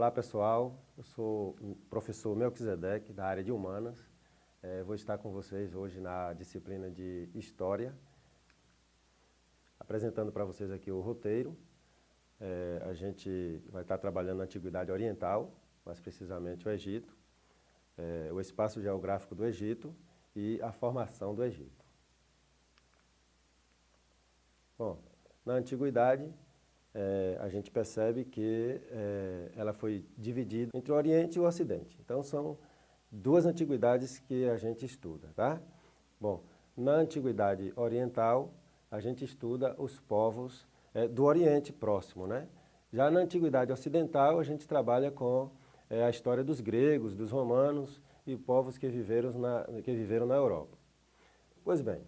Olá pessoal, eu sou o professor Melquisedeque, da área de Humanas. É, vou estar com vocês hoje na disciplina de História, apresentando para vocês aqui o roteiro. É, a gente vai estar trabalhando na Antiguidade Oriental, mais precisamente o Egito, é, o espaço geográfico do Egito e a formação do Egito. Bom, na Antiguidade, é, a gente percebe que é, ela foi dividida entre o Oriente e o Ocidente. Então, são duas antiguidades que a gente estuda, tá? Bom, na Antiguidade Oriental, a gente estuda os povos é, do Oriente próximo, né? Já na Antiguidade Ocidental, a gente trabalha com a história dos gregos, dos romanos e povos que viveram na, que viveram na Europa. Pois bem,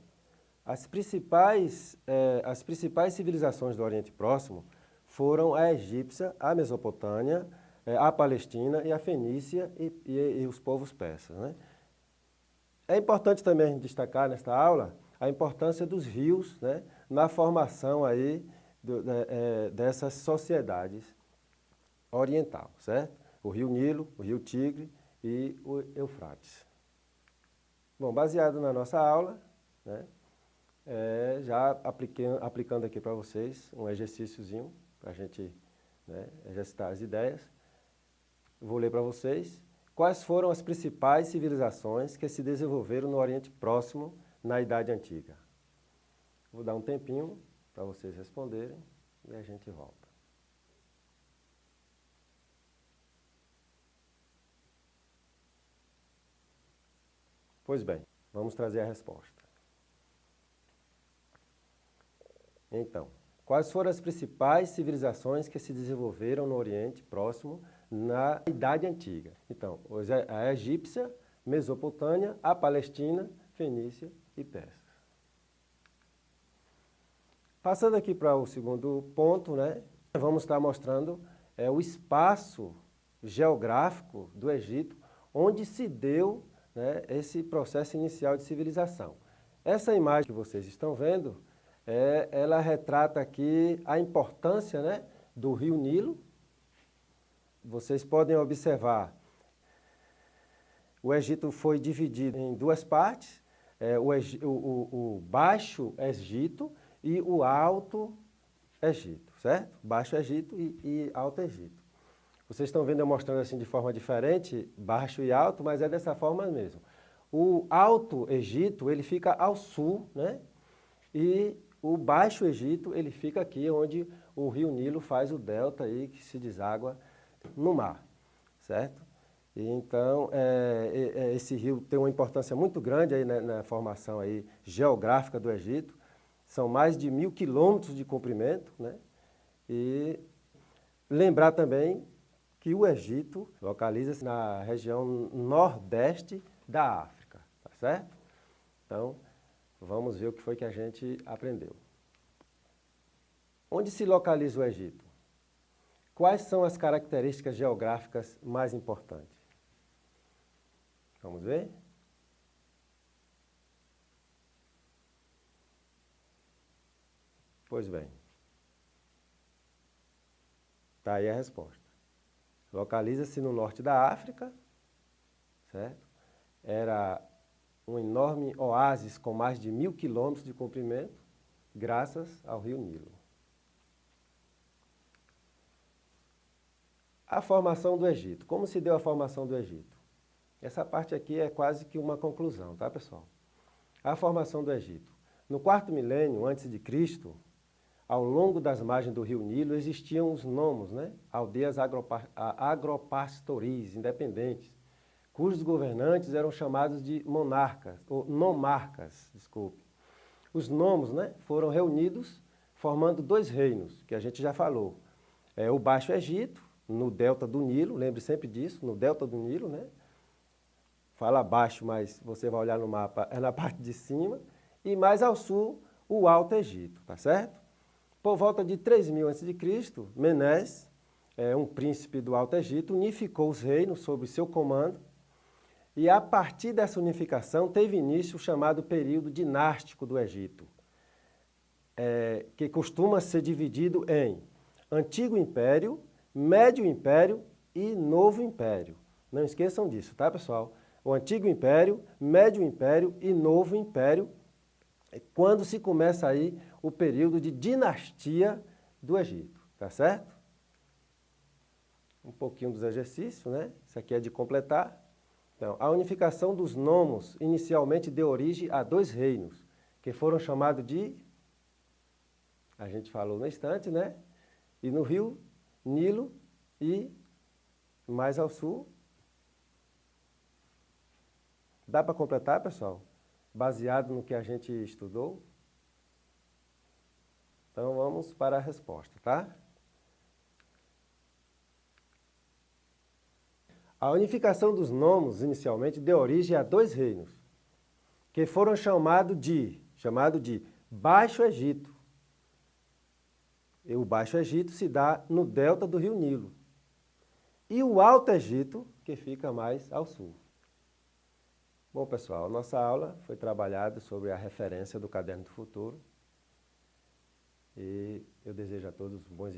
as principais, eh, as principais civilizações do Oriente Próximo foram a egípcia, a Mesopotâmia, eh, a Palestina e a Fenícia e, e, e os povos persas. Né? É importante também destacar nesta aula a importância dos rios né, na formação aí do, é, dessas sociedades oriental, certo? O rio Nilo, o rio Tigre e o Eufrates. Bom, baseado na nossa aula, né, é, já aplicando aqui para vocês um exercíciozinho para a gente né, exercitar as ideias. Vou ler para vocês quais foram as principais civilizações que se desenvolveram no Oriente Próximo na Idade Antiga. Vou dar um tempinho para vocês responderem e a gente volta. Pois bem, vamos trazer a resposta. Então, quais foram as principais civilizações que se desenvolveram no Oriente Próximo na Idade Antiga? Então, a egípcia, Mesopotâmia, a Palestina, Fenícia e Pérsia. Passando aqui para o segundo ponto, né, vamos estar mostrando é, o espaço geográfico do Egito, onde se deu né, esse processo inicial de civilização. Essa imagem que vocês estão vendo é, ela retrata aqui a importância né, do rio Nilo. Vocês podem observar, o Egito foi dividido em duas partes, é, o, o, o, Baixo Egito e o Alto Egito, certo? Baixo Egito e, e Alto Egito. Vocês estão vendo eu mostrando assim de forma diferente, baixo e alto, mas é dessa forma mesmo. O Alto Egito, ele fica ao sul, né? E o Baixo Egito, ele fica aqui onde o rio Nilo faz o delta aí que se deságua no mar, certo? E então, é, é, esse rio tem uma importância muito grande aí na, na, formação aí geográfica do Egito. São mais de mil quilômetros de comprimento, né? E lembrar também que o Egito localiza-se na região nordeste da África, tá certo? Então, Vamos ver o que foi que a gente aprendeu. Onde se localiza o Egito? Quais são as características geográficas mais importantes? Vamos ver? Pois bem. Está aí a resposta. Localiza-se no norte da África, certo? Era um enorme oásis com mais de mil quilômetros de comprimento, graças ao rio Nilo. A formação do Egito. Como se deu a formação do Egito? Essa parte aqui é quase que uma conclusão, tá pessoal? A formação do Egito. No quarto milênio antes de Cristo, ao longo das margens do rio Nilo existiam os nomos, né? aldeias agropastoris, independentes, cujos governantes eram chamados de monarcas, ou nomarcas, desculpe. Os nomos né, foram reunidos formando dois reinos, que a gente já falou. É o Baixo Egito, no delta do Nilo, lembre sempre disso, no delta do Nilo, né? Fala baixo, mas você vai olhar no mapa, é na parte de cima. E mais ao sul, o Alto Egito, tá certo? Por volta de 3000 a.C., Menés, é, um príncipe do Alto Egito, unificou os reinos sob seu comando e a partir dessa unificação teve início o chamado período dinástico do Egito, é, que costuma ser dividido em Antigo Império, Médio Império e Novo Império. Não esqueçam disso, tá pessoal? O Antigo Império, Médio Império e Novo Império, é quando se começa aí o período de dinastia do Egito, tá certo? Um pouquinho dos exercícios, né? Isso aqui é de completar. Então, a unificação dos nomos inicialmente deu origem a dois reinos, que foram chamados de, a gente falou no instante, né? E no rio Nilo e mais ao sul. Dá para completar, pessoal? Baseado no que a gente estudou? Então vamos para a resposta, tá? A unificação dos nomos, inicialmente, deu origem a dois reinos, que foram chamados de, chamado de Baixo Egito. E o Baixo Egito se dá no delta do rio Nilo. E o Alto Egito, que fica mais ao sul. Bom, pessoal, nossa aula foi trabalhada sobre a referência do Caderno do Futuro. E eu desejo a todos bons